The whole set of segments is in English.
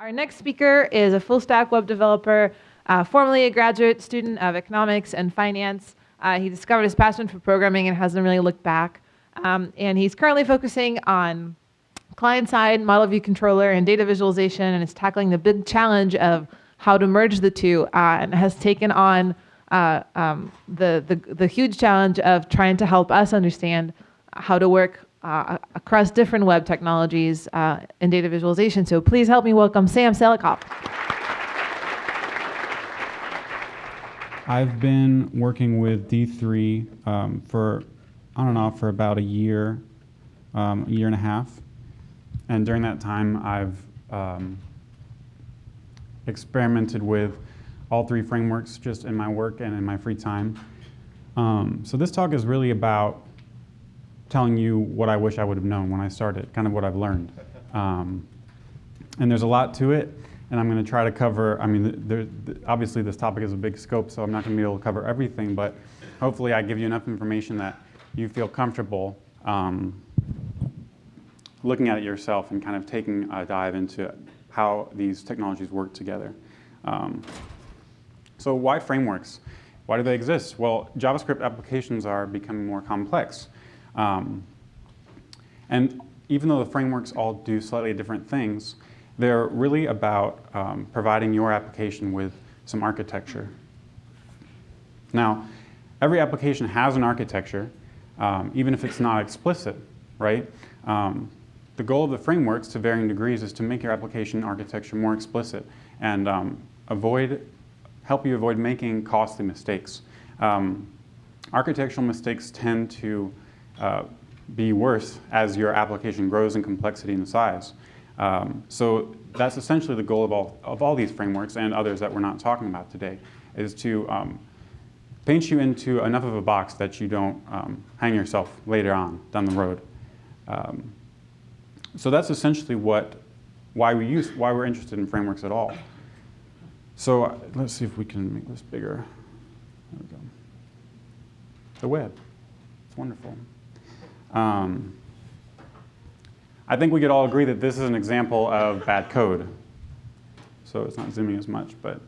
Our next speaker is a full stack web developer, uh, formerly a graduate student of economics and finance. Uh, he discovered his passion for programming and hasn't really looked back. Um, and he's currently focusing on client side, model view controller, and data visualization, and is tackling the big challenge of how to merge the two, uh, and has taken on uh, um, the, the, the huge challenge of trying to help us understand how to work uh, across different web technologies uh, in data visualization. So please help me welcome Sam Selikoff. I've been working with D3 um, for on and off for about a year, um, a year and a half. And during that time, I've um, experimented with all three frameworks just in my work and in my free time. Um, so this talk is really about telling you what I wish I would have known when I started, kind of what I've learned. Um, and there's a lot to it, and I'm going to try to cover, I mean, there, obviously this topic is a big scope, so I'm not going to be able to cover everything, but hopefully I give you enough information that you feel comfortable um, looking at it yourself and kind of taking a dive into how these technologies work together. Um, so why frameworks? Why do they exist? Well, JavaScript applications are becoming more complex. Um, and even though the frameworks all do slightly different things, they're really about um, providing your application with some architecture. Now, every application has an architecture, um, even if it's not explicit, right? Um, the goal of the frameworks to varying degrees is to make your application architecture more explicit and um, avoid, help you avoid making costly mistakes. Um, architectural mistakes tend to uh, be worse as your application grows in complexity and size. Um, so that's essentially the goal of all, of all these frameworks and others that we're not talking about today, is to um, paint you into enough of a box that you don't um, hang yourself later on down the road. Um, so that's essentially what, why, we use, why we're interested in frameworks at all. So uh, let's see if we can make this bigger. There we go. The web. It's wonderful. Um, I think we could all agree that this is an example of bad code. So it's not zooming as much, but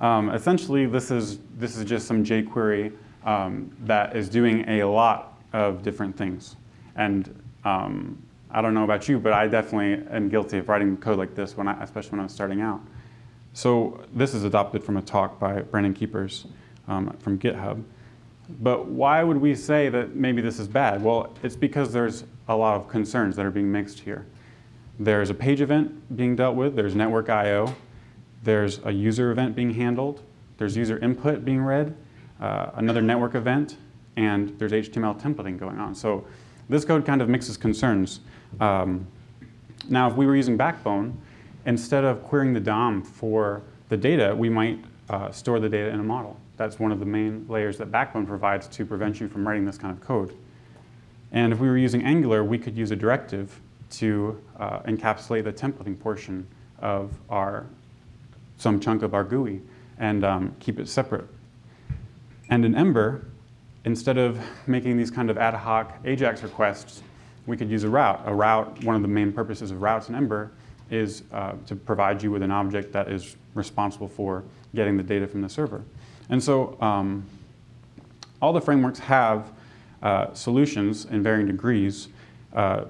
um, essentially this is, this is just some jQuery um, that is doing a lot of different things. And um, I don't know about you, but I definitely am guilty of writing code like this, when I, especially when I was starting out. So this is adopted from a talk by Brandon Keepers um, from GitHub. But why would we say that maybe this is bad? Well, it's because there's a lot of concerns that are being mixed here. There's a page event being dealt with, there's network I.O., there's a user event being handled, there's user input being read, uh, another network event, and there's HTML templating going on. So this code kind of mixes concerns. Um, now, if we were using Backbone, instead of querying the DOM for the data, we might uh, store the data in a model. That's one of the main layers that Backbone provides to prevent you from writing this kind of code. And if we were using Angular, we could use a directive to uh, encapsulate the templating portion of our, some chunk of our GUI and um, keep it separate. And in Ember, instead of making these kind of ad hoc AJAX requests, we could use a route. A route, one of the main purposes of routes in Ember is uh, to provide you with an object that is responsible for getting the data from the server. And so um, all the frameworks have uh, solutions in varying degrees, uh,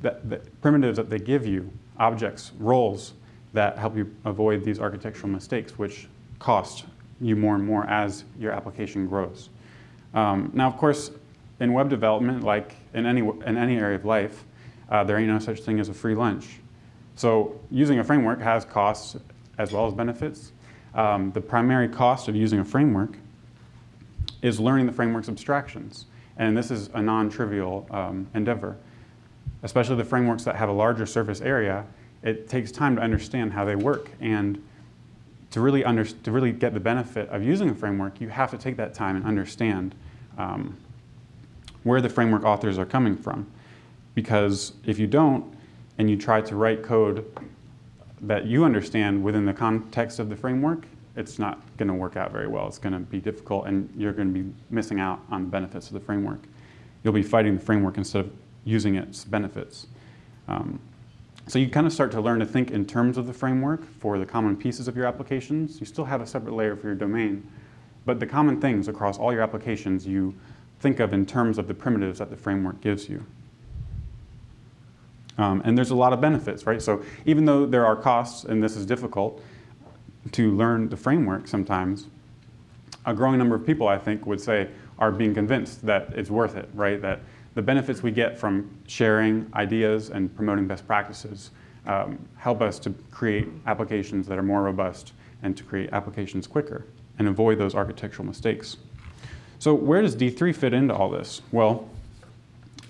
that, that primitives that they give you, objects, roles that help you avoid these architectural mistakes, which cost you more and more as your application grows. Um, now, of course, in web development, like in any, in any area of life, uh, there ain't no such thing as a free lunch. So using a framework has costs as well as benefits. Um, the primary cost of using a framework is learning the framework's abstractions. And this is a non-trivial um, endeavor. Especially the frameworks that have a larger surface area, it takes time to understand how they work. And to really, under, to really get the benefit of using a framework, you have to take that time and understand um, where the framework authors are coming from. Because if you don't, and you try to write code that you understand within the context of the framework, it's not going to work out very well. It's going to be difficult and you're going to be missing out on the benefits of the framework. You'll be fighting the framework instead of using its benefits. Um, So you kind of start to learn to think in terms of the framework for the common pieces of your applications. You still have a separate layer for your domain, but the common things across all your applications you think of in terms of the primitives that the framework gives you. Um, and there's a lot of benefits, right? So even though there are costs, and this is difficult to learn the framework sometimes, a growing number of people, I think, would say, are being convinced that it's worth it, right? That the benefits we get from sharing ideas and promoting best practices um, help us to create applications that are more robust and to create applications quicker and avoid those architectural mistakes. So where does D3 fit into all this? Well,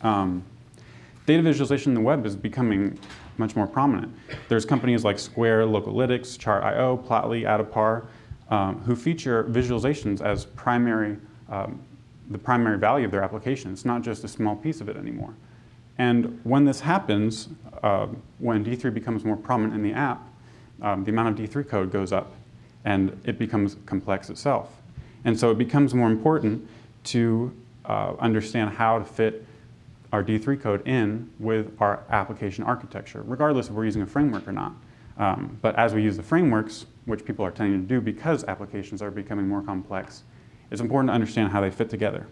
um, data visualization in the web is becoming much more prominent. There's companies like Square, Localytics, Chart.io, Plotly, Adapar, um, who feature visualizations as primary, um, the primary value of their application. It's not just a small piece of it anymore. And when this happens, uh, when D3 becomes more prominent in the app, um, the amount of D3 code goes up and it becomes complex itself. And so it becomes more important to uh, understand how to fit our D3 code in with our application architecture, regardless if we're using a framework or not. Um, but as we use the frameworks, which people are tending to do because applications are becoming more complex, it's important to understand how they fit together.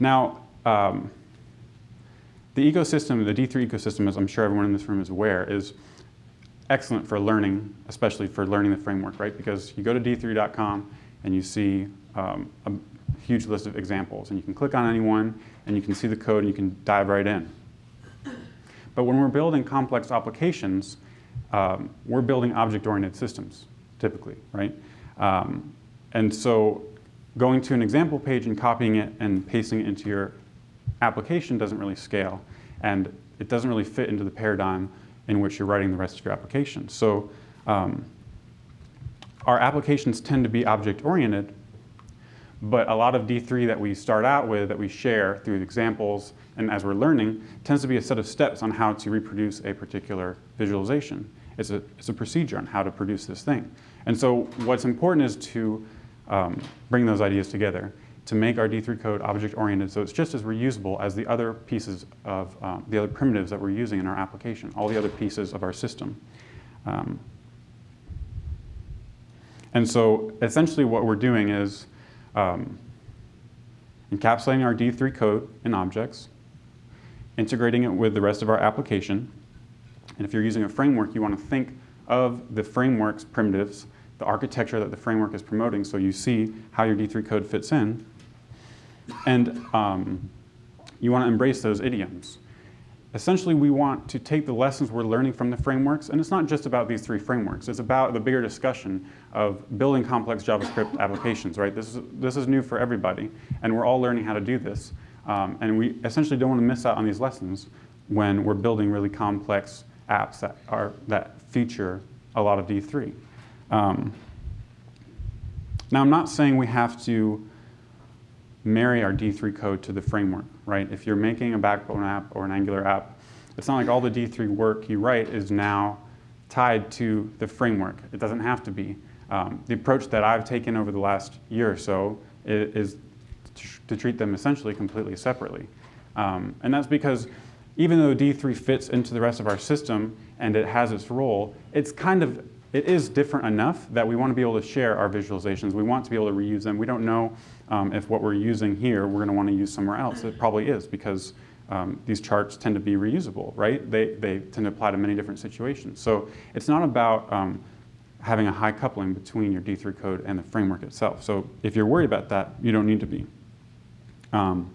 Now, um, the ecosystem, the D3 ecosystem, as I'm sure everyone in this room is aware, is excellent for learning, especially for learning the framework, right? Because you go to d3.com and you see um, a huge list of examples, and you can click on any one, and you can see the code, and you can dive right in. But when we're building complex applications, um, we're building object-oriented systems, typically, right? Um, and so going to an example page and copying it and pasting it into your application doesn't really scale. And it doesn't really fit into the paradigm in which you're writing the rest of your application. So um, our applications tend to be object-oriented, but a lot of D3 that we start out with, that we share through examples, and as we're learning, tends to be a set of steps on how to reproduce a particular visualization. It's a, it's a procedure on how to produce this thing. And so what's important is to um, bring those ideas together to make our D3 code object-oriented so it's just as reusable as the other pieces of, um, the other primitives that we're using in our application, all the other pieces of our system. Um, and so essentially what we're doing is um, encapsulating our D3 code in objects, integrating it with the rest of our application. And if you're using a framework, you want to think of the framework's primitives, the architecture that the framework is promoting, so you see how your D3 code fits in. And um, you want to embrace those idioms. Essentially, we want to take the lessons we're learning from the frameworks, and it's not just about these three frameworks. It's about the bigger discussion of building complex JavaScript applications, right? This is, this is new for everybody, and we're all learning how to do this. Um, and we essentially don't want to miss out on these lessons when we're building really complex apps that, are, that feature a lot of D3. Um, now, I'm not saying we have to marry our D3 code to the framework, right? If you're making a Backbone app or an Angular app, it's not like all the D3 work you write is now tied to the framework. It doesn't have to be. Um, the approach that I've taken over the last year or so is, to treat them essentially completely separately. Um, and that's because even though D3 fits into the rest of our system and it has its role, it's kind of, it is different enough that we want to be able to share our visualizations. We want to be able to reuse them. We don't know um, if what we're using here, we're going to want to use somewhere else. It probably is because um, these charts tend to be reusable, right? They, they tend to apply to many different situations. So it's not about um, having a high coupling between your D3 code and the framework itself. So if you're worried about that, you don't need to be. Um,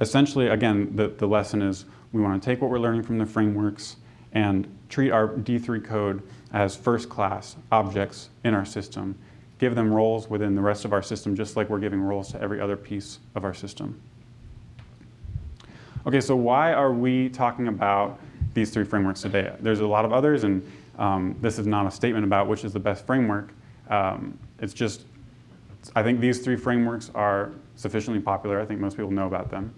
essentially, again, the, the lesson is we want to take what we're learning from the frameworks and treat our D3 code as first class objects in our system give them roles within the rest of our system just like we're giving roles to every other piece of our system. Okay, so why are we talking about these three frameworks today? There's a lot of others, and um, this is not a statement about which is the best framework. Um, it's just, I think these three frameworks are sufficiently popular. I think most people know about them.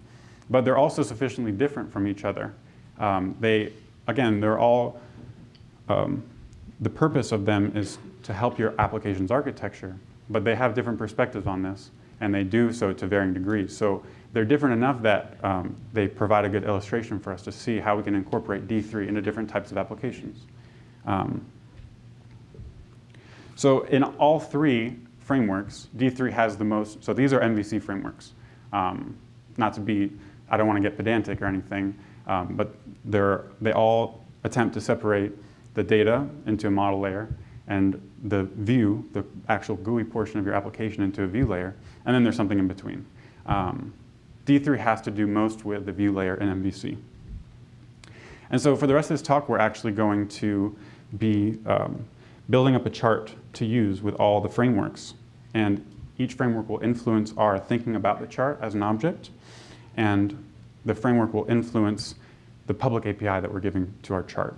But they're also sufficiently different from each other. Um, they, again, they're all, um, the purpose of them is to help your application's architecture, but they have different perspectives on this, and they do so to varying degrees. So they're different enough that um, they provide a good illustration for us to see how we can incorporate D3 into different types of applications. Um, so in all three frameworks, D3 has the most, so these are MVC frameworks. Um, not to be, I don't want to get pedantic or anything, um, but they all attempt to separate the data into a model layer and the view, the actual GUI portion of your application into a view layer, and then there's something in between. Um, D3 has to do most with the view layer in MVC. And so for the rest of this talk, we're actually going to be um, building up a chart to use with all the frameworks. And each framework will influence our thinking about the chart as an object, and the framework will influence the public API that we're giving to our chart.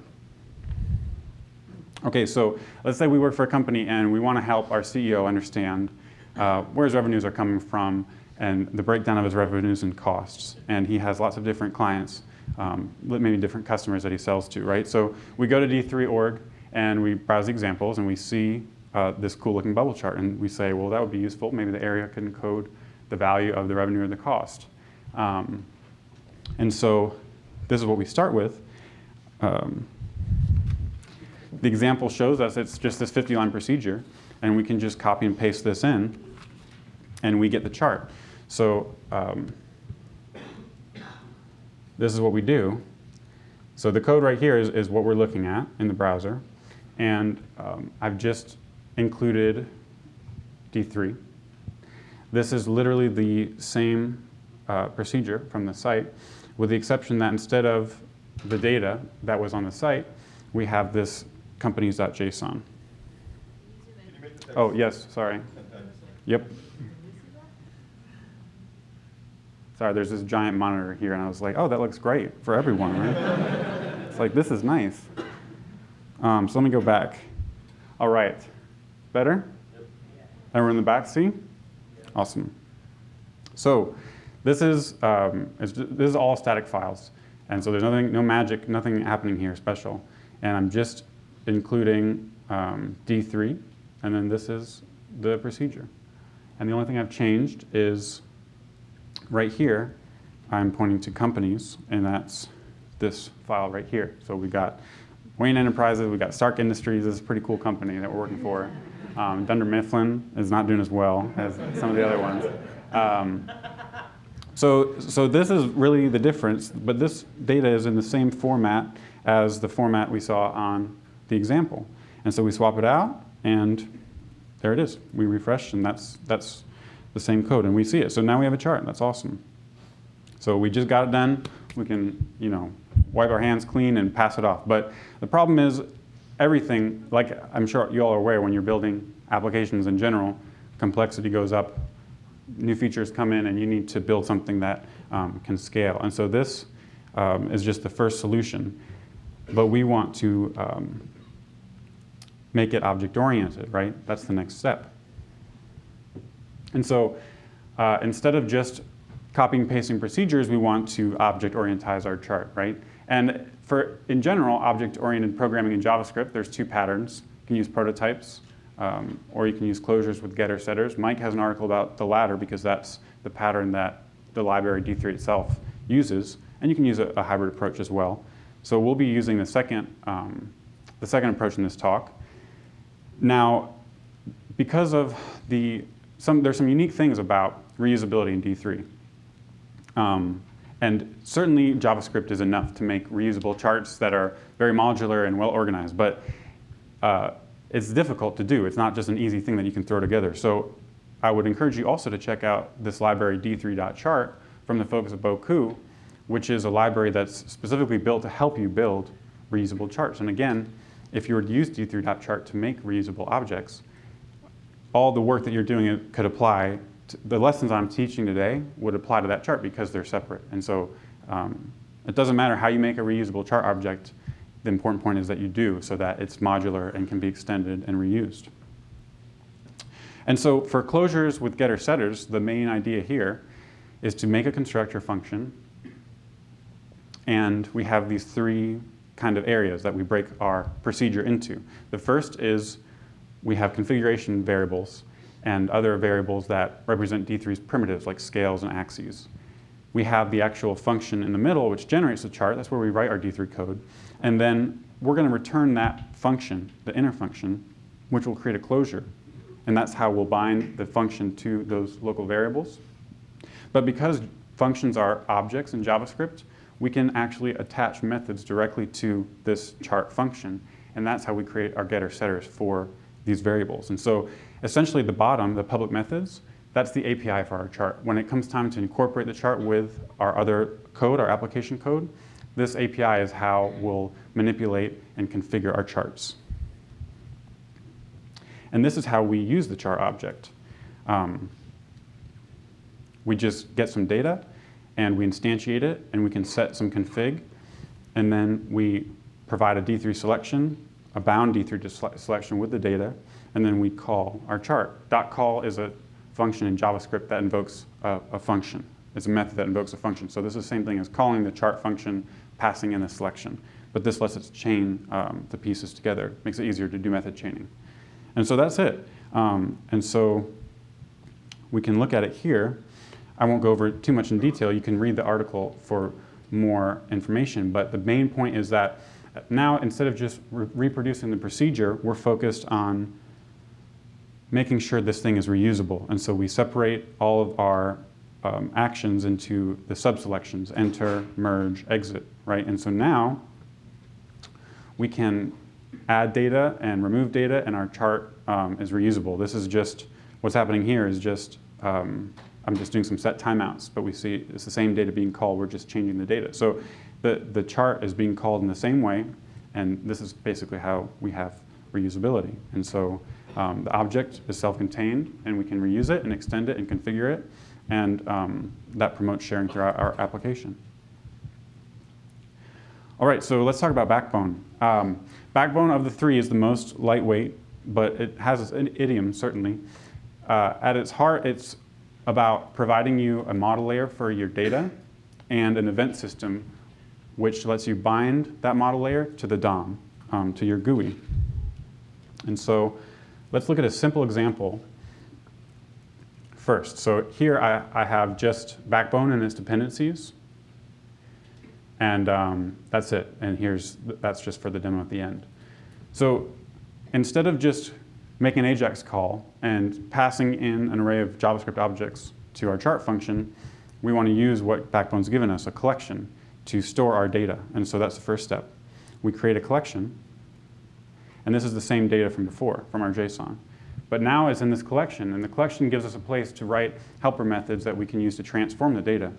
Okay, so let's say we work for a company and we want to help our CEO understand uh, where his revenues are coming from and the breakdown of his revenues and costs. And he has lots of different clients, um, maybe different customers that he sells to, right? So we go to D3.org and we browse the examples and we see uh, this cool looking bubble chart and we say, well, that would be useful. Maybe the area can encode the value of the revenue or the cost. Um, and so this is what we start with. Um, the example shows us it's just this 50 line procedure and we can just copy and paste this in and we get the chart. So um, this is what we do. So the code right here is, is what we're looking at in the browser. And um, I've just included D3. This is literally the same uh, procedure from the site, with the exception that instead of the data that was on the site, we have this companies.json. Oh, yes, sorry. Yep. Sorry, there's this giant monitor here, and I was like, oh, that looks great for everyone, right? it's like, this is nice. Um, so let me go back. All right. Better? Everyone in the back see? Awesome. So this is, um, this is all static files. And so there's nothing, no magic, nothing happening here special. And I'm just including um, D3, and then this is the procedure. And the only thing I've changed is right here, I'm pointing to companies, and that's this file right here. So we got Wayne Enterprises, we got Stark Industries, this is a pretty cool company that we're working for. Um, Dunder Mifflin is not doing as well as some of the other ones. Um, so, so this is really the difference, but this data is in the same format as the format we saw on the example. And so we swap it out, and there it is. We refresh, and that's, that's the same code, and we see it. So now we have a chart. That's awesome. So we just got it done. We can, you know, wipe our hands clean and pass it off. But the problem is everything, like I'm sure you all are aware when you're building applications in general, complexity goes up, new features come in, and you need to build something that um, can scale. And so this um, is just the first solution. But we want to um, make it object-oriented, right? That's the next step. And so uh, instead of just copying pasting procedures, we want to object-orientize our chart, right? And for, in general, object-oriented programming in JavaScript, there's two patterns. You can use prototypes, um, or you can use closures with getter setters. Mike has an article about the latter because that's the pattern that the library D3 itself uses. And you can use a, a hybrid approach as well. So we'll be using the second, um, the second approach in this talk. Now, because of the some, there's some unique things about reusability in D3. Um, and certainly JavaScript is enough to make reusable charts that are very modular and well organized, but uh, it's difficult to do. It's not just an easy thing that you can throw together. So I would encourage you also to check out this library d3.chart from the folks at Bocoup, which is a library that's specifically built to help you build reusable charts. And again, if you were to use d3.chart to make reusable objects, all the work that you're doing could apply, to, the lessons I'm teaching today would apply to that chart because they're separate. And so um, it doesn't matter how you make a reusable chart object, the important point is that you do so that it's modular and can be extended and reused. And so for closures with getter setters, the main idea here is to make a constructor function and we have these three kind of areas that we break our procedure into. The first is we have configuration variables and other variables that represent D3's primitives like scales and axes. we have the actual function in the middle which generates the chart. That's where we write our D3 code. And then we're going to return that function, the inner function, which will create a closure. And that's how we'll bind the function to those local variables. But because functions are objects in JavaScript, we can actually attach methods directly to this chart function. And that's how we create our getter setters for these variables. And so essentially the bottom, the public methods, that's the API for our chart. When it comes time to incorporate the chart with our other code, our application code, this API is how we'll manipulate and configure our charts. And this is how we use the chart object. Um, we just get some data and we instantiate it and we can set some config and then we provide a D3 selection, a bound D3 selection with the data, and then we call our chart. Dot .call is a function in JavaScript that invokes a, a function. It's a method that invokes a function. So this is the same thing as calling the chart function, passing in a selection. But this lets us chain um, the pieces together, makes it easier to do method chaining. And so that's it. Um, and so we can look at it here. I won't go over too much in detail. You can read the article for more information. But the main point is that now instead of just re reproducing the procedure, we're focused on making sure this thing is reusable. And so we separate all of our um, actions into the subselections, enter, merge, exit, right? And so now we can add data and remove data and our chart um, is reusable. This is just, what's happening here is just um, I'm just doing some set timeouts, but we see it's the same data being called, we're just changing the data. So the, the chart is being called in the same way, and this is basically how we have reusability. And so um, the object is self-contained, and we can reuse it and extend it and configure it, and um, that promotes sharing throughout our application. All right, so let's talk about Backbone. Um, Backbone of the three is the most lightweight, but it has an idiom, certainly. Uh, at its heart, it's about providing you a model layer for your data and an event system which lets you bind that model layer to the DOM, um, to your GUI. And so let's look at a simple example first. So here I, I have just Backbone and its dependencies. And um, that's it. And here's that's just for the demo at the end. So instead of just make an AJAX call and passing in an array of JavaScript objects to our chart function, we want to use what Backbone's given us, a collection, to store our data. And so that's the first step. We create a collection, and this is the same data from before, from our JSON. But now it's in this collection, and the collection gives us a place to write helper methods that we can use to transform the data.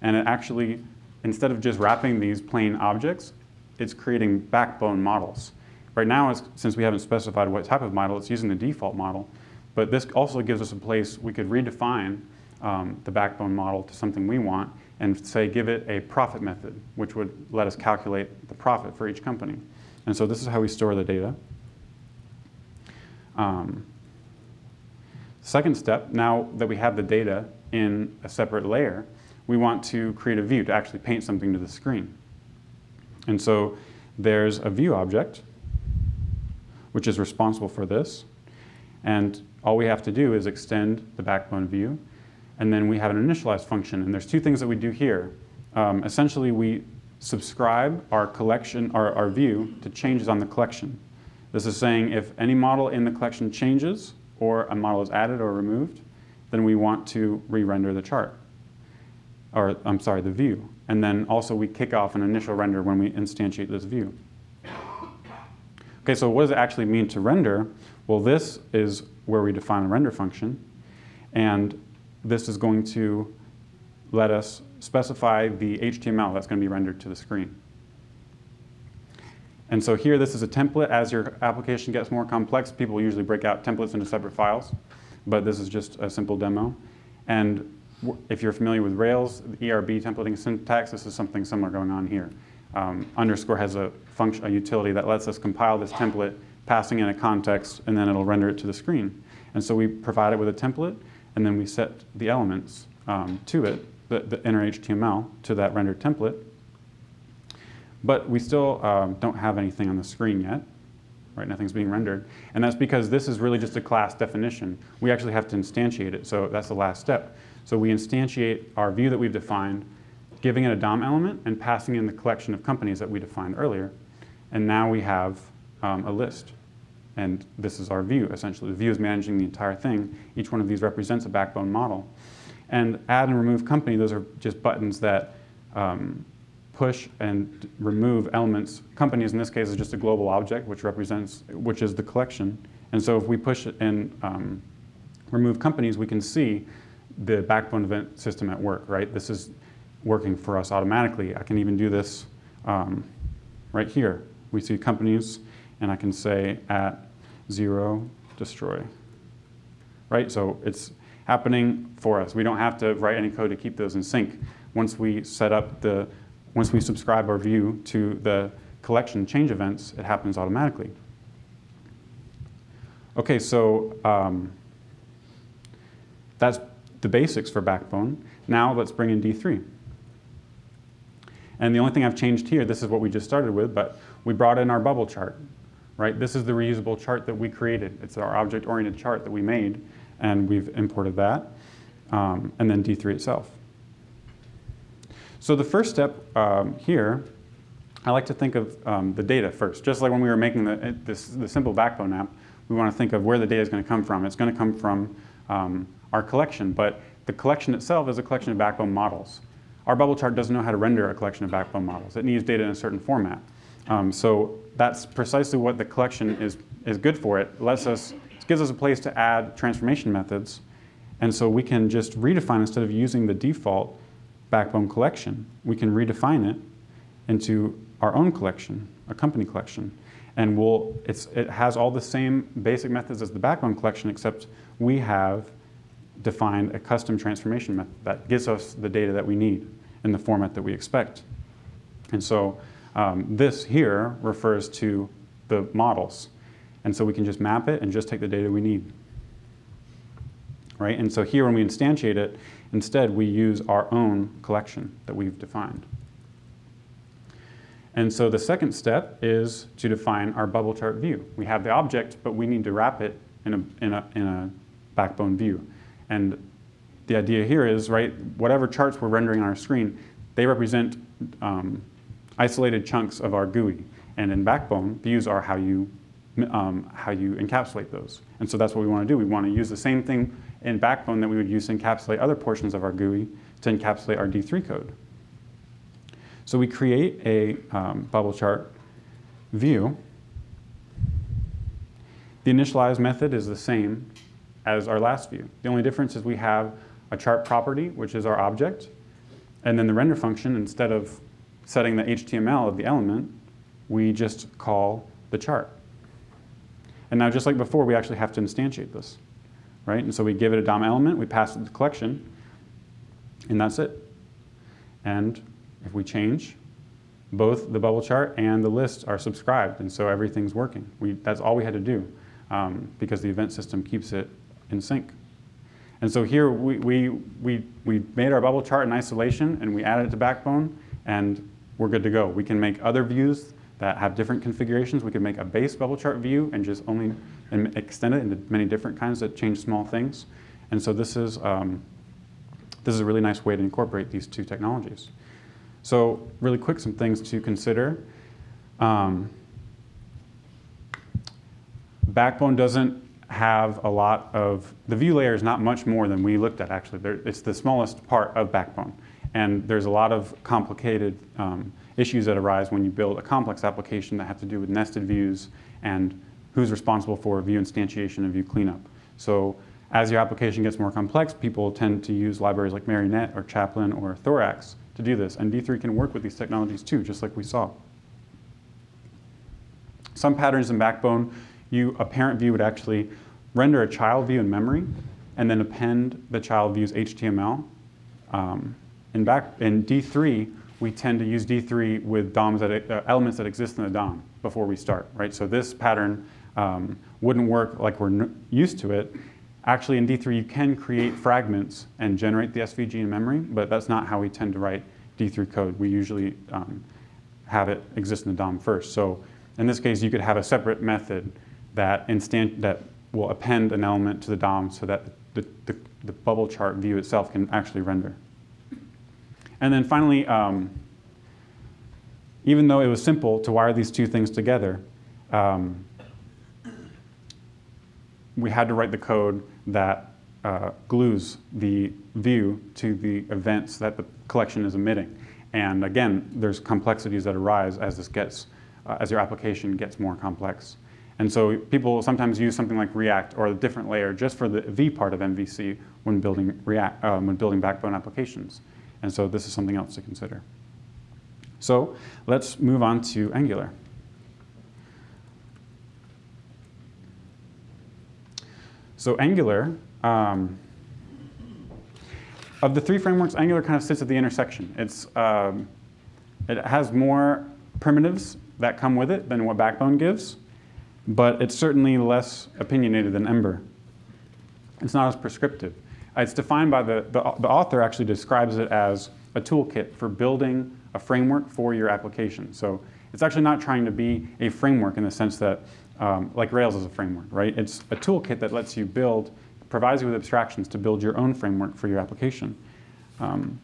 And it actually, instead of just wrapping these plain objects, it's creating backbone models. Right now, since we haven't specified what type of model, it's using the default model. But this also gives us a place we could redefine um, the backbone model to something we want and say give it a profit method, which would let us calculate the profit for each company. And so this is how we store the data. Um, second step, now that we have the data in a separate layer, we want to create a view to actually paint something to the screen. And so there's a view object which is responsible for this. And all we have to do is extend the backbone view. And then we have an initialize function. And there's two things that we do here. Um, essentially, we subscribe our collection, our, our view to changes on the collection. This is saying if any model in the collection changes or a model is added or removed, then we want to re-render the chart. Or, I'm sorry, the view. And then also we kick off an initial render when we instantiate this view. Okay, so what does it actually mean to render? Well, this is where we define a render function. And this is going to let us specify the HTML that's going to be rendered to the screen. And so here, this is a template. As your application gets more complex, people usually break out templates into separate files. But this is just a simple demo. And if you're familiar with Rails, the ERB templating syntax, this is something similar going on here. Um, underscore has a function, a utility that lets us compile this template, passing in a context, and then it'll render it to the screen. And so we provide it with a template, and then we set the elements um, to it, the, the inner HTML, to that rendered template. But we still um, don't have anything on the screen yet, right? Nothing's being rendered. And that's because this is really just a class definition. We actually have to instantiate it, so that's the last step. So we instantiate our view that we've defined, giving it a DOM element and passing in the collection of companies that we defined earlier. And now we have um, a list. And this is our view, essentially. The view is managing the entire thing. Each one of these represents a backbone model. And add and remove company, those are just buttons that um, push and remove elements. Companies in this case is just a global object, which represents, which is the collection. And so if we push and um, remove companies, we can see the backbone event system at work, right? This is working for us automatically. I can even do this um, right here. We see companies, and I can say at zero, destroy, right? So it's happening for us. We don't have to write any code to keep those in sync. Once we set up the, once we subscribe our view to the collection change events, it happens automatically. Okay, so um, that's the basics for Backbone. Now let's bring in D3. And the only thing I've changed here, this is what we just started with, but we brought in our bubble chart, right? This is the reusable chart that we created. It's our object-oriented chart that we made, and we've imported that, um, and then D3 itself. So the first step um, here, I like to think of um, the data first. Just like when we were making the, this, the simple backbone app, we want to think of where the data is going to come from. It's going to come from um, our collection, but the collection itself is a collection of backbone models. Our bubble chart doesn't know how to render a collection of backbone models. It needs data in a certain format. Um, so that's precisely what the collection is, is good for. It lets us, it gives us a place to add transformation methods. And so we can just redefine, instead of using the default backbone collection, we can redefine it into our own collection, a company collection. And we'll, it has all the same basic methods as the backbone collection, except we have defined a custom transformation method that gives us the data that we need in the format that we expect. And so um, this here refers to the models. And so we can just map it and just take the data we need. Right? And so here when we instantiate it, instead we use our own collection that we've defined. And so the second step is to define our bubble chart view. We have the object, but we need to wrap it in a, in a, in a backbone view. And the idea here is, right, whatever charts we're rendering on our screen, they represent um, isolated chunks of our GUI. And in Backbone, views are how you, um, how you encapsulate those. And so that's what we want to do. We want to use the same thing in Backbone that we would use to encapsulate other portions of our GUI to encapsulate our D3 code. So we create a um, bubble chart view. The initialize method is the same as our last view. The only difference is we have a chart property, which is our object, and then the render function, instead of setting the HTML of the element, we just call the chart. And now just like before, we actually have to instantiate this, right? And so we give it a DOM element, we pass it the collection, and that's it. And if we change, both the bubble chart and the list are subscribed, and so everything's working. We, that's all we had to do um, because the event system keeps it in sync. And so here we, we, we, we made our bubble chart in isolation and we added it to Backbone and we're good to go. We can make other views that have different configurations. We can make a base bubble chart view and just only and extend it into many different kinds that change small things. And so this is, um, this is a really nice way to incorporate these two technologies. So really quick, some things to consider. Um, Backbone doesn't have a lot of, the view layer is not much more than we looked at actually. There, it's the smallest part of Backbone. And there's a lot of complicated um, issues that arise when you build a complex application that have to do with nested views and who's responsible for view instantiation and view cleanup. So as your application gets more complex, people tend to use libraries like Marionette or Chaplin or Thorax to do this. And D3 can work with these technologies too, just like we saw. Some patterns in Backbone, you, a parent view would actually render a child view in memory and then append the child view's HTML. Um, in, back, in D3, we tend to use D3 with DOMs that, uh, elements that exist in the DOM before we start, right? So this pattern um, wouldn't work like we're used to it. Actually, in D3, you can create fragments and generate the SVG in memory, but that's not how we tend to write D3 code. We usually um, have it exist in the DOM first. So in this case, you could have a separate method that, instant, that will append an element to the DOM so that the, the, the bubble chart view itself can actually render. And then finally, um, even though it was simple to wire these two things together, um, we had to write the code that uh, glues the view to the events that the collection is emitting. And again, there's complexities that arise as this gets, uh, as your application gets more complex. And so people sometimes use something like React or a different layer just for the V part of MVC when building, React, um, when building backbone applications. And so this is something else to consider. So let's move on to Angular. So Angular, um, of the three frameworks, Angular kind of sits at the intersection. It's, um, it has more primitives that come with it than what Backbone gives, but it's certainly less opinionated than Ember. It's not as prescriptive. It's defined by the, the, the author actually describes it as a toolkit for building a framework for your application. So it's actually not trying to be a framework in the sense that, um, like Rails is a framework, right? It's a toolkit that lets you build, provides you with abstractions to build your own framework for your application. Um,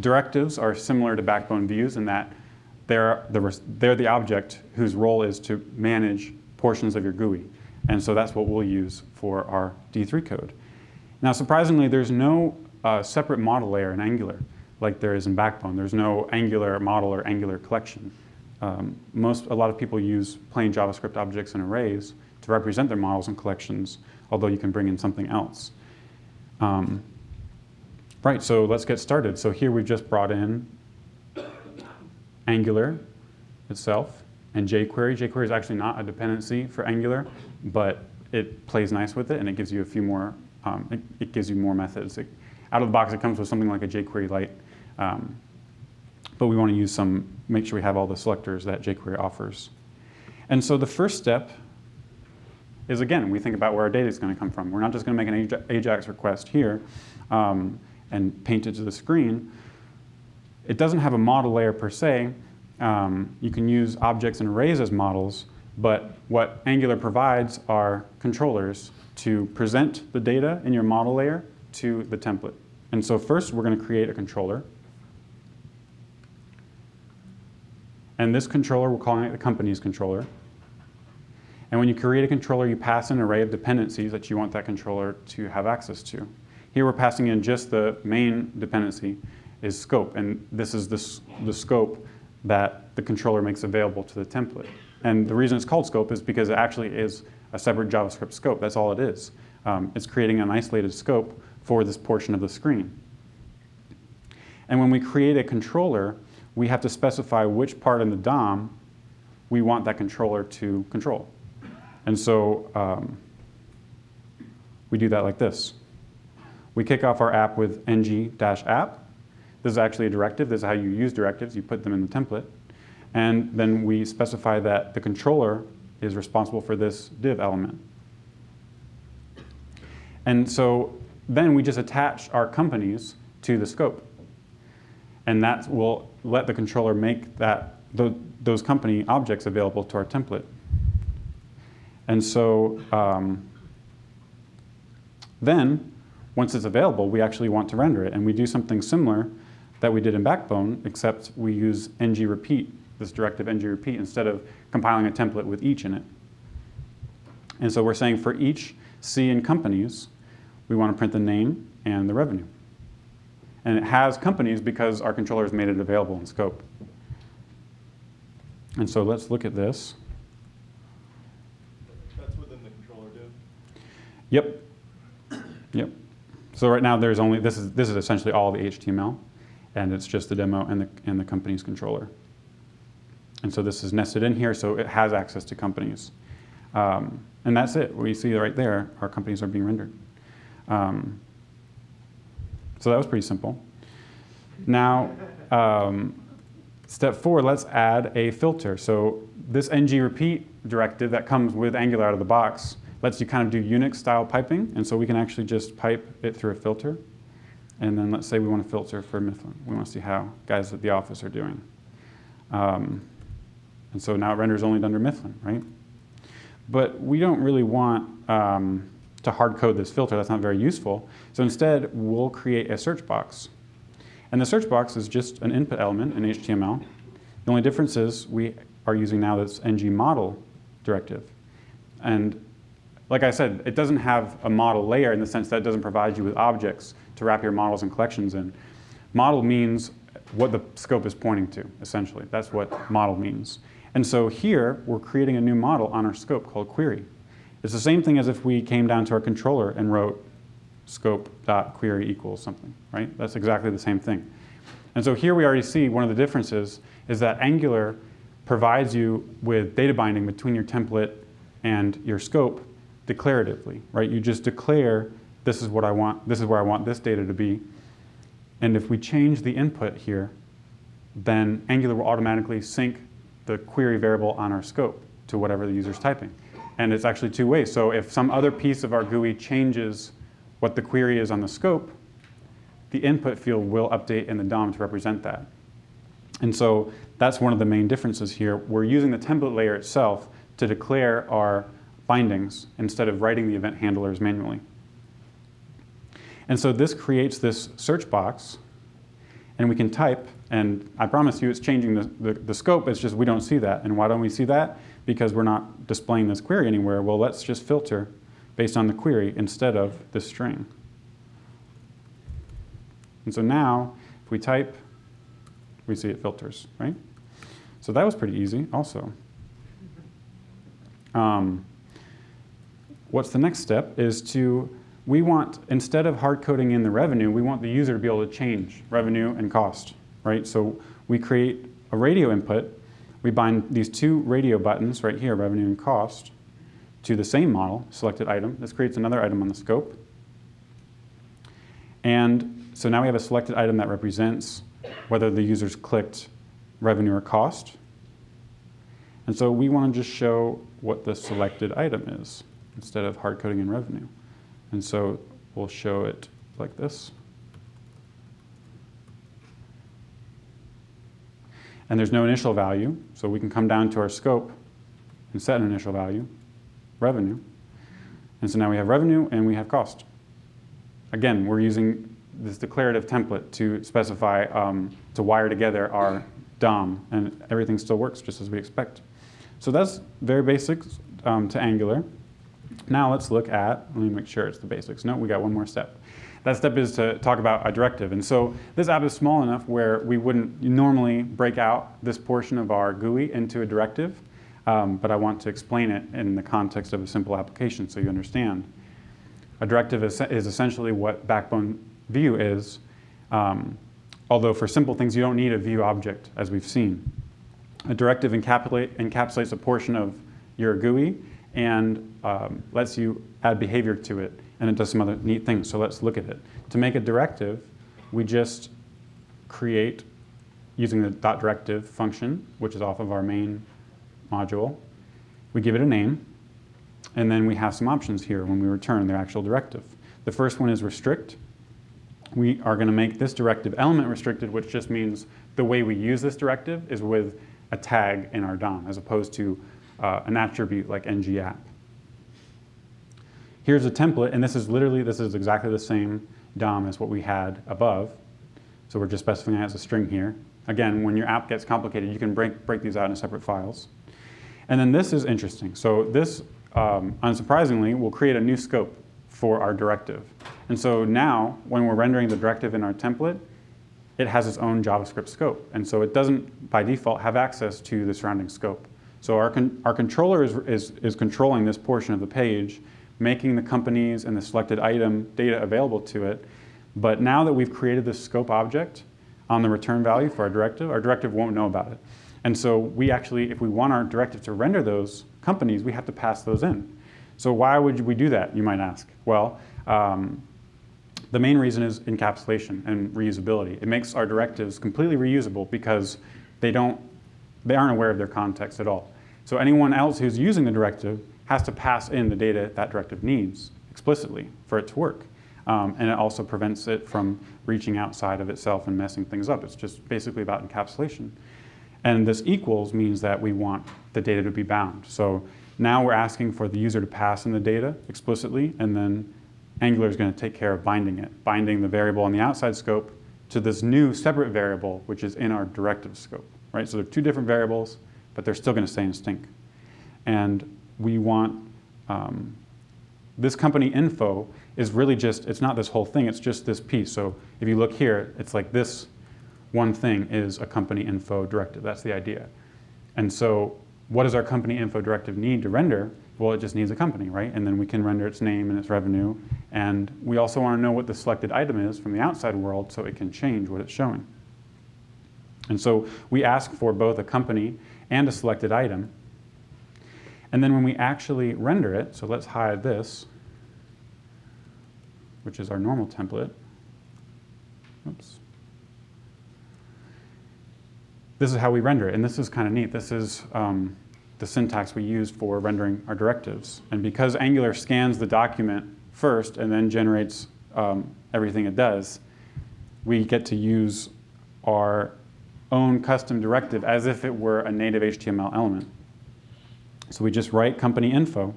directives are similar to backbone views in that they're the, they're the object whose role is to manage portions of your GUI. And so that's what we'll use for our D3 code. Now, surprisingly, there's no uh, separate model layer in Angular like there is in Backbone. There's no Angular model or Angular collection. Um, most, a lot of people use plain JavaScript objects and arrays to represent their models and collections, although you can bring in something else. Um, right, so let's get started. So here we've just brought in Angular itself and jQuery. jQuery is actually not a dependency for Angular, but it plays nice with it and it gives you a few more, um, it, it, gives you more methods. It, out of the box, it comes with something like a jQuery Lite, um, but we want to use some, make sure we have all the selectors that jQuery offers. And so the first step is, again, we think about where our data is going to come from. We're not just going to make an AJAX request here um, and paint it to the screen. It doesn't have a model layer per se. Um, you can use objects and arrays as models, but what Angular provides are controllers to present the data in your model layer to the template. And so first, we're going to create a controller. And this controller, we're calling it the company's controller. And when you create a controller, you pass an array of dependencies that you want that controller to have access to. Here we're passing in just the main dependency is scope, and this is the, the scope that the controller makes available to the template. And the reason it's called scope is because it actually is a separate JavaScript scope. That's all it is. Um, it's creating an isolated scope for this portion of the screen. And when we create a controller, we have to specify which part in the DOM we want that controller to control. And so um, we do that like this. We kick off our app with ng-app. This is actually a directive. This is how you use directives. You put them in the template. And then we specify that the controller is responsible for this div element. And so then we just attach our companies to the scope and that will let the controller make that those company objects available to our template. And so um, then, once it's available, we actually want to render it. And we do something similar that we did in Backbone, except we use ng repeat, this directive ng repeat, instead of compiling a template with each in it. And so we're saying for each C in companies, we want to print the name and the revenue. And it has companies because our controller has made it available in scope. And so let's look at this. That's within the controller div? Yep. Yep. So right now there's only, this is, this is essentially all the HTML, and it's just the demo and the, and the company's controller. And so this is nested in here, so it has access to companies. Um, and that's it. We see right there, our companies are being rendered. Um, so that was pretty simple. Now, um, step four, let's add a filter. So this ng repeat directive that comes with Angular out of the box lets you kind of do Unix style piping. And so we can actually just pipe it through a filter. And then let's say we want to filter for Mifflin. We want to see how guys at the office are doing. Um, and so now it renders only Dunder Mifflin, right? But we don't really want um, to hard code this filter. That's not very useful. So instead, we'll create a search box. And the search box is just an input element in HTML. The only difference is we are using now this ng model directive. And like I said, it doesn't have a model layer in the sense that it doesn't provide you with objects to wrap your models and collections in. Model means what the scope is pointing to, essentially. That's what model means. And so here, we're creating a new model on our scope called query. It's the same thing as if we came down to our controller and wrote scope.query equals something, right? That's exactly the same thing. And so here we already see one of the differences is that Angular provides you with data binding between your template and your scope declaratively, right? You just declare this is what I want, this is where I want this data to be. And if we change the input here, then Angular will automatically sync the query variable on our scope to whatever the user's typing. And it's actually two ways. So if some other piece of our GUI changes what the query is on the scope, the input field will update in the DOM to represent that. And so that's one of the main differences here. We're using the template layer itself to declare our bindings instead of writing the event handlers manually. And so this creates this search box, and we can type, and I promise you it's changing the, the, the, scope, it's just we don't see that. And why don't we see that? Because we're not displaying this query anywhere. Well, let's just filter based on the query instead of the string. And so now, if we type, we see it filters, right? So that was pretty easy also. Um, what's the next step is to, we want, instead of hard coding in the revenue, we want the user to be able to change revenue and cost, right? So we create a radio input, we bind these two radio buttons right here, revenue and cost, to the same model, selected item. This creates another item on the scope. And so now we have a selected item that represents whether the user's clicked revenue or cost. And so we want to just show what the selected item is instead of hard coding in revenue. And so we'll show it like this. And there's no initial value, so we can come down to our scope and set an initial value, revenue. And so now we have revenue and we have cost. Again, we're using this declarative template to specify, um, to wire together our DOM, and everything still works just as we expect. So that's very basic um, to Angular. Now let's look at, let me make sure it's the basics. No, we got one more step. That step is to talk about a directive. And so this app is small enough where we wouldn't normally break out this portion of our GUI into a directive, um, but I want to explain it in the context of a simple application so you understand. A directive is, is essentially what Backbone View is, um, although for simple things you don't need a view object as we've seen. A directive encapsulates a portion of your GUI and um, lets you add behavior to it, and it does some other neat things, so let's look at it. To make a directive, we just create, using the dot .directive function, which is off of our main module, we give it a name, and then we have some options here when we return the actual directive. The first one is restrict. We are going to make this directive element restricted, which just means the way we use this directive is with a tag in our DOM, as opposed to uh, an attribute like ng-app. Here's a template, and this is literally, this is exactly the same DOM as what we had above. So we're just specifying it as a string here. Again, when your app gets complicated, you can break, break these out into separate files. And then this is interesting. So this, um, unsurprisingly, will create a new scope for our directive. And so now, when we're rendering the directive in our template, it has its own JavaScript scope. And so it doesn't, by default, have access to the surrounding scope. So our, con our controller is, is, is controlling this portion of the page, making the companies and the selected item data available to it. But now that we've created this scope object on the return value for our directive, our directive won't know about it. And so we actually, if we want our directive to render those companies, we have to pass those in. So why would we do that, you might ask? Well, um, the main reason is encapsulation and reusability. It makes our directives completely reusable because they don't, they aren't aware of their context at all. So anyone else who's using the directive has to pass in the data that directive needs explicitly for it to work. Um, and it also prevents it from reaching outside of itself and messing things up. It's just basically about encapsulation. And this equals means that we want the data to be bound. So now we're asking for the user to pass in the data explicitly, and then Angular is going to take care of binding it, binding the variable on the outside scope to this new separate variable, which is in our directive scope, right? So they're two different variables, but they're still going to stay in stink. And we want um, this company info is really just, it's not this whole thing, it's just this piece. So if you look here, it's like this one thing is a company info directive. That's the idea. And so what does our company info directive need to render? Well, it just needs a company, right? And then we can render its name and its revenue. And we also want to know what the selected item is from the outside world so it can change what it's showing. And so we ask for both a company and a selected item. And then when we actually render it, so let's hide this, which is our normal template. Oops. This is how we render it, and this is kind of neat. This is um, the syntax we use for rendering our directives. And because Angular scans the document first and then generates um, everything it does, we get to use our own custom directive as if it were a native HTML element. So we just write company info,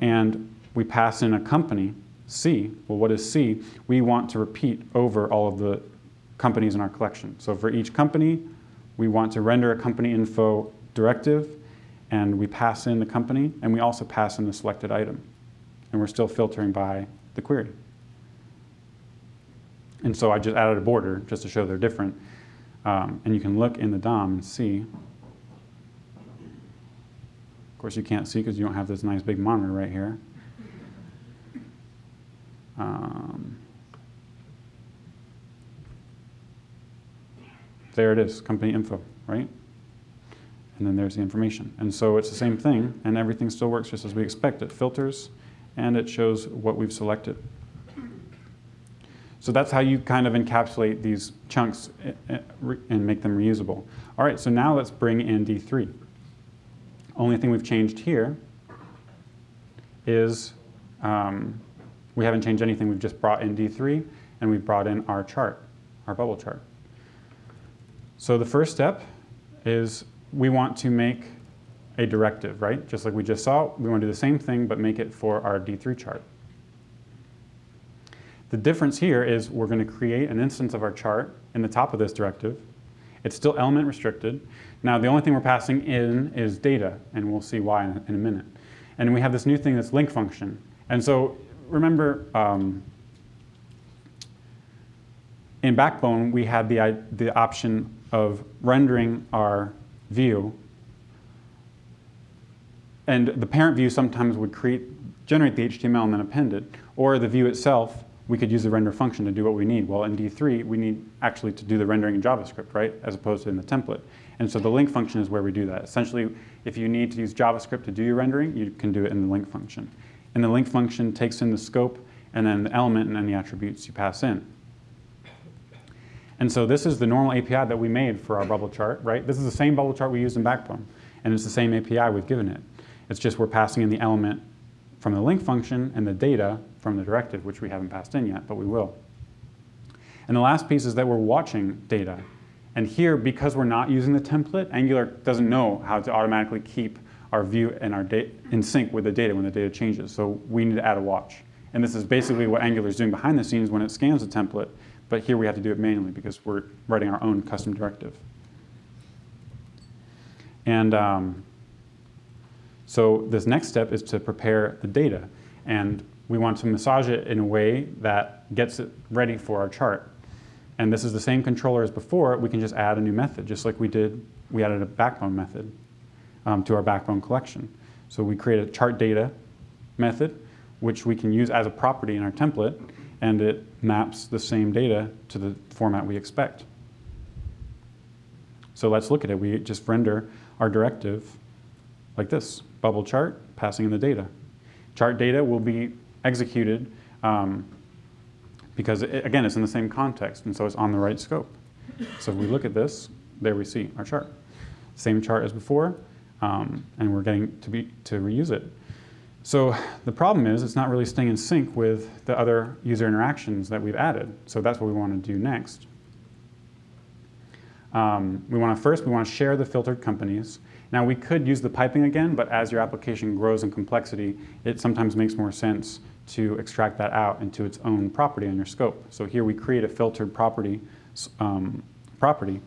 and we pass in a company, C. Well, what is C? We want to repeat over all of the companies in our collection. So for each company, we want to render a company info directive, and we pass in the company, and we also pass in the selected item. And we're still filtering by the query. And so I just added a border just to show they're different. Um, and you can look in the DOM and see. Of course, you can't see because you don't have this nice big monitor right here. Um, there it is, company info, right? And then there's the information. And so it's the same thing, and everything still works just as we expect. It filters, and it shows what we've selected. So that's how you kind of encapsulate these chunks and make them reusable. All right, so now let's bring in D3. Only thing we've changed here is um, we haven't changed anything. We've just brought in D3, and we've brought in our chart, our bubble chart. So the first step is we want to make a directive, right? Just like we just saw, we want to do the same thing, but make it for our D3 chart. The difference here is we're going to create an instance of our chart in the top of this directive. It's still element restricted. Now, the only thing we're passing in is data, and we'll see why in a, in a minute. And we have this new thing that's link function. And so remember, um, in Backbone, we had the, the option of rendering our view. And the parent view sometimes would create, generate the HTML and then append it. Or the view itself we could use the render function to do what we need. Well, in D3, we need actually to do the rendering in JavaScript, right, as opposed to in the template. And so the link function is where we do that. Essentially, if you need to use JavaScript to do your rendering, you can do it in the link function. And the link function takes in the scope and then the element and then the attributes you pass in. And so this is the normal API that we made for our bubble chart, right? This is the same bubble chart we used in Backbone, and it's the same API we've given it. It's just we're passing in the element from the link function and the data from the directive, which we haven't passed in yet, but we will. And the last piece is that we're watching data. And here, because we're not using the template, Angular doesn't know how to automatically keep our view and our data in sync with the data when the data changes. So we need to add a watch. And this is basically what Angular is doing behind the scenes when it scans the template. But here we have to do it manually because we're writing our own custom directive. And um, so this next step is to prepare the data. And we want to massage it in a way that gets it ready for our chart. And this is the same controller as before. We can just add a new method, just like we did. We added a backbone method um, to our backbone collection. So we create a chart data method, which we can use as a property in our template, and it maps the same data to the format we expect. So let's look at it. We just render our directive like this bubble chart, passing in the data. Chart data will be executed um, because, it, again, it's in the same context, and so it's on the right scope. So if we look at this, there we see our chart. Same chart as before, um, and we're getting to, be, to reuse it. So the problem is it's not really staying in sync with the other user interactions that we've added. So that's what we want to do next. Um, we want to first, we want to share the filtered companies now we could use the piping again, but as your application grows in complexity, it sometimes makes more sense to extract that out into its own property on your scope. So here we create a filtered property, um, property,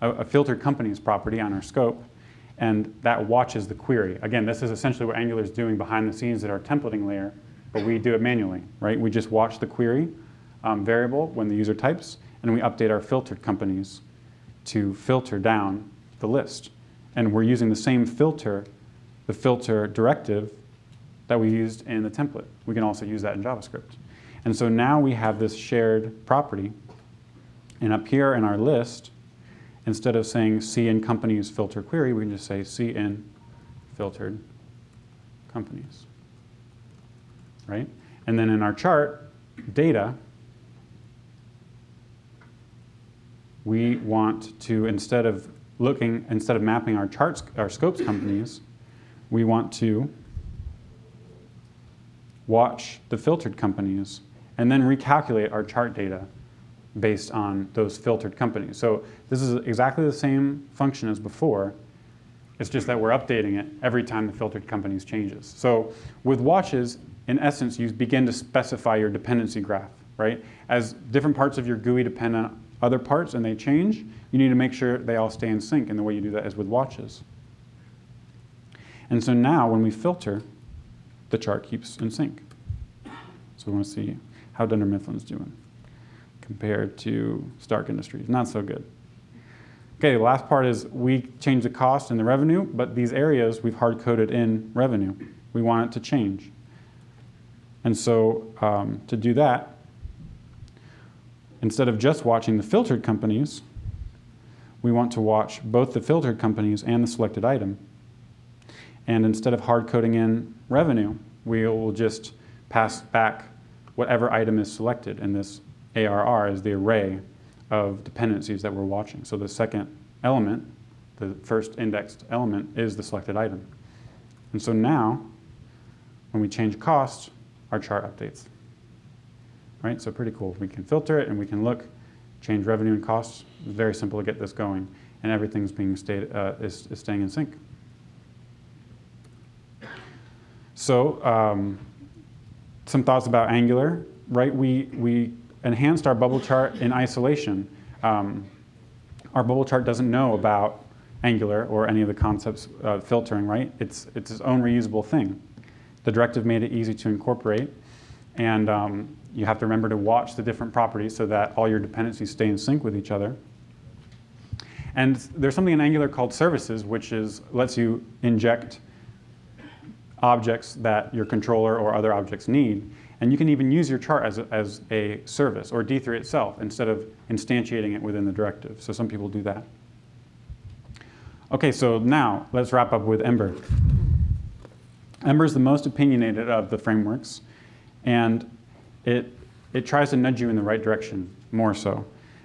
a, a filtered company's property on our scope, and that watches the query. Again, this is essentially what Angular is doing behind the scenes at our templating layer, but we do it manually, right? We just watch the query um, variable when the user types, and we update our filtered companies to filter down the list. And we're using the same filter, the filter directive that we used in the template. We can also use that in JavaScript. And so now we have this shared property. And up here in our list, instead of saying cin companies filter query, we can just say cin filtered companies. Right? And then in our chart, data, we want to, instead of looking, instead of mapping our charts, our scopes companies, we want to watch the filtered companies, and then recalculate our chart data based on those filtered companies. So this is exactly the same function as before. It's just that we're updating it every time the filtered companies changes. So with watches, in essence, you begin to specify your dependency graph, right? As different parts of your GUI depend on other parts and they change, you need to make sure they all stay in sync. And the way you do that is with watches. And so now when we filter, the chart keeps in sync. So we want to see how Dunder Mifflin's doing compared to Stark Industries. Not so good. Okay, the last part is we change the cost and the revenue, but these areas we've hard-coded in revenue. We want it to change. And so um, to do that, instead of just watching the filtered companies, we want to watch both the filtered companies and the selected item. And instead of hard coding in revenue, we will just pass back whatever item is selected. And this ARR is the array of dependencies that we're watching. So the second element, the first indexed element, is the selected item. And so now, when we change cost, our chart updates. Right, so pretty cool. We can filter it and we can look, change revenue and costs. It's very simple to get this going. And everything's being stayed, uh, is, is staying in sync. So um, some thoughts about Angular, right? We, we enhanced our bubble chart in isolation. Um, our bubble chart doesn't know about Angular or any of the concepts of filtering, right? It's, it's its own reusable thing. The directive made it easy to incorporate. And um, you have to remember to watch the different properties so that all your dependencies stay in sync with each other. And there's something in Angular called services, which is lets you inject objects that your controller or other objects need. And you can even use your chart as a, as a service or D3 itself instead of instantiating it within the directive. So some people do that. Okay, so now let's wrap up with Ember. Ember is the most opinionated of the frameworks, and it, it tries to nudge you in the right direction more so.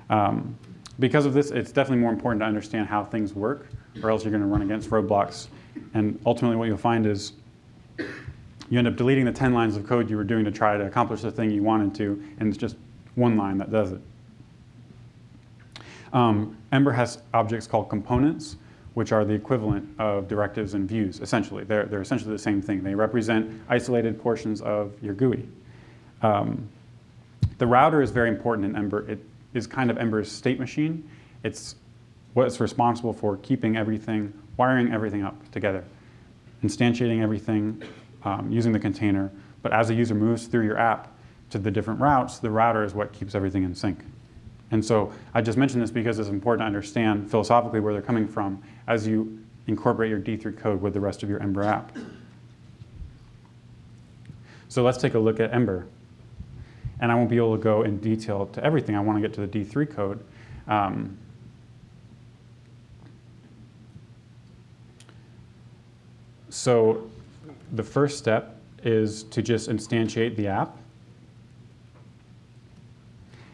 Um, because of this, it's definitely more important to understand how things work, or else you're going to run against roadblocks. And ultimately, what you'll find is you end up deleting the 10 lines of code you were doing to try to accomplish the thing you wanted to, and it's just one line that does it. Um, Ember has objects called components, which are the equivalent of directives and views, essentially. They're, they're essentially the same thing. They represent isolated portions of your GUI. Um, the router is very important in Ember. It is kind of Ember's state machine. It's what's responsible for keeping everything, wiring everything up together instantiating everything um, using the container. But as a user moves through your app to the different routes, the router is what keeps everything in sync. And so I just mentioned this because it's important to understand philosophically where they're coming from as you incorporate your D3 code with the rest of your Ember app. So let's take a look at Ember. And I won't be able to go in detail to everything. I want to get to the D3 code. Um, So the first step is to just instantiate the app.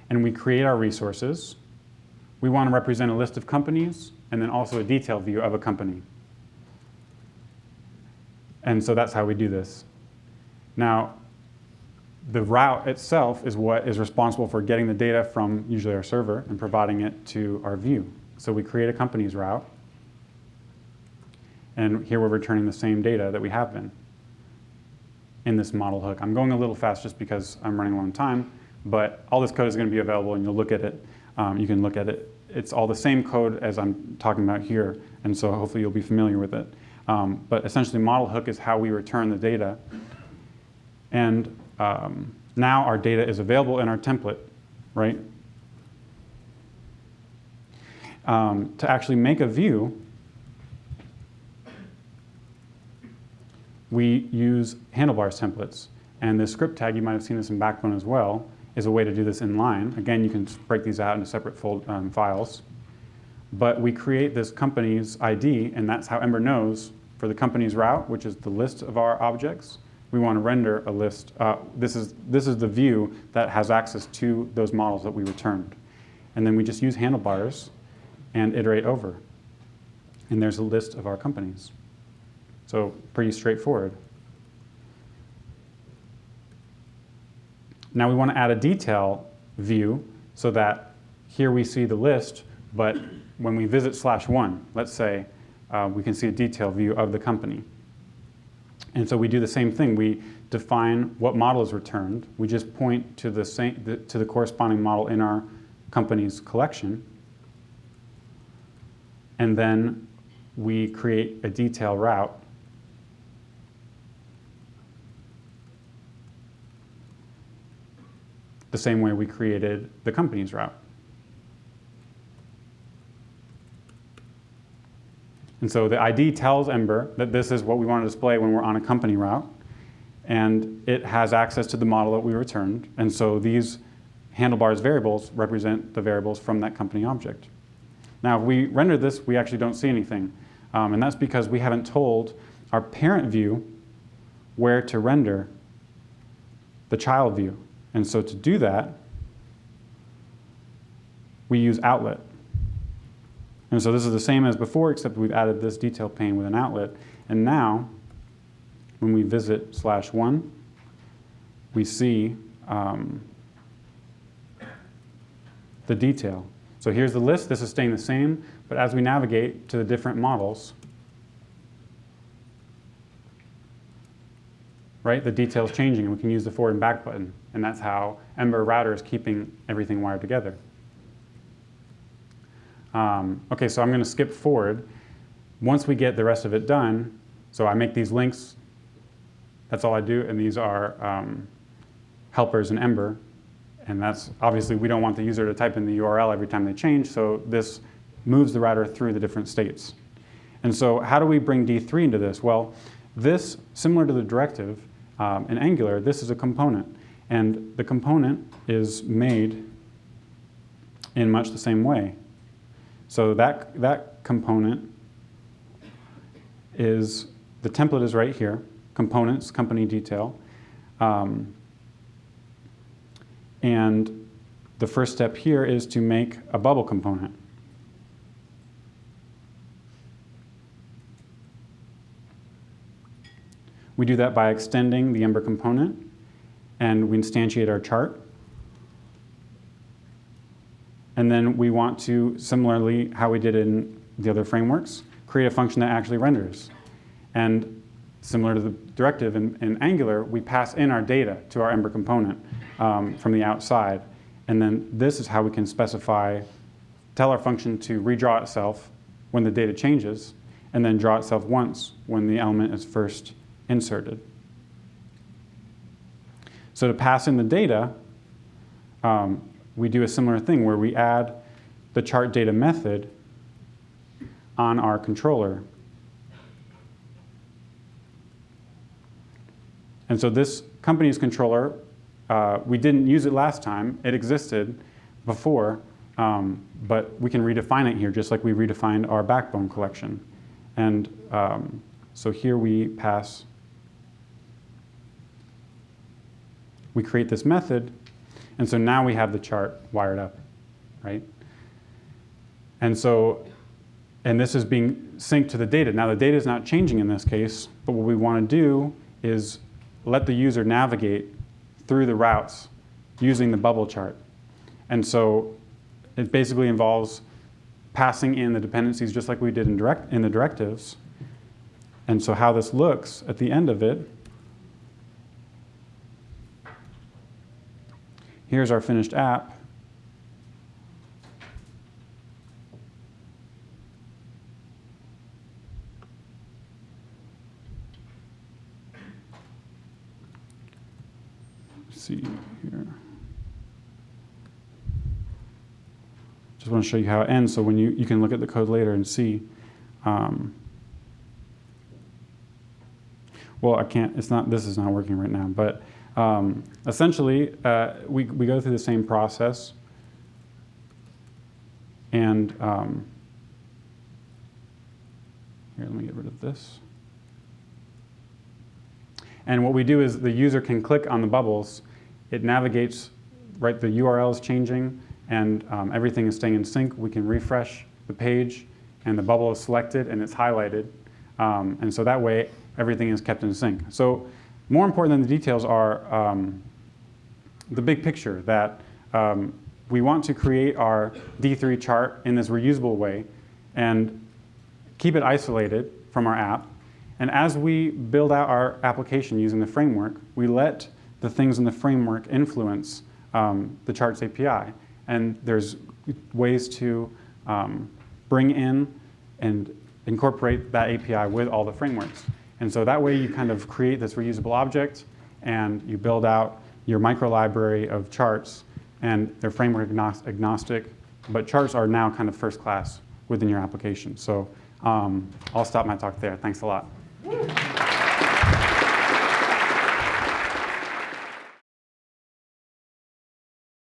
And we create our resources. We want to represent a list of companies and then also a detail view of a company. And so that's how we do this. Now, the route itself is what is responsible for getting the data from usually our server and providing it to our view. So we create a company's route. And here we're returning the same data that we have been. in this model hook. I'm going a little fast just because I'm running low on time, but all this code is going to be available and you'll look at it. Um, you can look at it. It's all the same code as I'm talking about here, and so hopefully you'll be familiar with it. Um, but essentially, model hook is how we return the data. And um, now our data is available in our template, right? Um, to actually make a view, we use handlebars templates. And the script tag, you might have seen this in Backbone as well, is a way to do this in line. Again, you can break these out into separate fold, um, files. But we create this company's ID, and that's how Ember knows for the company's route, which is the list of our objects, we want to render a list. Uh, this, is, this is the view that has access to those models that we returned. And then we just use handlebars and iterate over. And there's a list of our companies. So pretty straightforward. Now we want to add a detail view so that here we see the list, but when we visit slash one, let's say, uh, we can see a detail view of the company. And so we do the same thing. We define what model is returned. We just point to the, same, the, to the corresponding model in our company's collection. And then we create a detail route the same way we created the company's route. And so the ID tells Ember that this is what we want to display when we're on a company route. And it has access to the model that we returned. And so these handlebars variables represent the variables from that company object. Now, if we render this, we actually don't see anything. Um, and that's because we haven't told our parent view where to render the child view. And so to do that, we use outlet. And so this is the same as before, except we've added this detail pane with an outlet. And now, when we visit slash one, we see um, the detail. So here's the list. This is staying the same. But as we navigate to the different models, right, the detail is changing, and we can use the forward and back button. And that's how Ember Router is keeping everything wired together. Um, okay, so I'm going to skip forward. Once we get the rest of it done, so I make these links, that's all I do, and these are um, helpers in Ember. And that's obviously we don't want the user to type in the URL every time they change, so this moves the router through the different states. And so how do we bring D3 into this? Well, this, similar to the directive um, in Angular, this is a component. And the component is made in much the same way. So that, that component is, the template is right here, components, company detail. Um, and the first step here is to make a bubble component. We do that by extending the Ember component, and we instantiate our chart. And then we want to, similarly, how we did in the other frameworks, create a function that actually renders. And similar to the directive in, in Angular, we pass in our data to our Ember component um, from the outside. And then this is how we can specify, tell our function to redraw itself when the data changes, and then draw itself once when the element is first inserted. So to pass in the data, um, we do a similar thing where we add the chart data method on our controller. And so this company's controller, uh, we didn't use it last time. It existed before, um, but we can redefine it here just like we redefined our backbone collection. And um, so here we pass, we create this method and so now we have the chart wired up, right? And so, and this is being synced to the data. Now the data is not changing in this case, but what we want to do is let the user navigate through the routes using the bubble chart. And so it basically involves passing in the dependencies just like we did in, direct, in the directives. And so how this looks at the end of it here's our finished app. Let's see here. Just want to show you how it ends so when you, you can look at the code later and see. Um, well, I can't, it's not, this is not working right now, but um, essentially, uh, we, we go through the same process. And um, here, let me get rid of this. And what we do is the user can click on the bubbles. It navigates, right, the URL is changing and um, everything is staying in sync. We can refresh the page and the bubble is selected and it's highlighted. Um, and so that way, everything is kept in sync. So more important than the details are um, the big picture that um, we want to create our D3 chart in this reusable way and keep it isolated from our app. And as we build out our application using the framework, we let the things in the framework influence um, the charts API. And there's ways to um, bring in and incorporate that API with all the frameworks. And so that way you kind of create this reusable object and you build out your micro library of charts and they're framework agnostic, but charts are now kind of first class within your application. So um, I'll stop my talk there. Thanks a lot.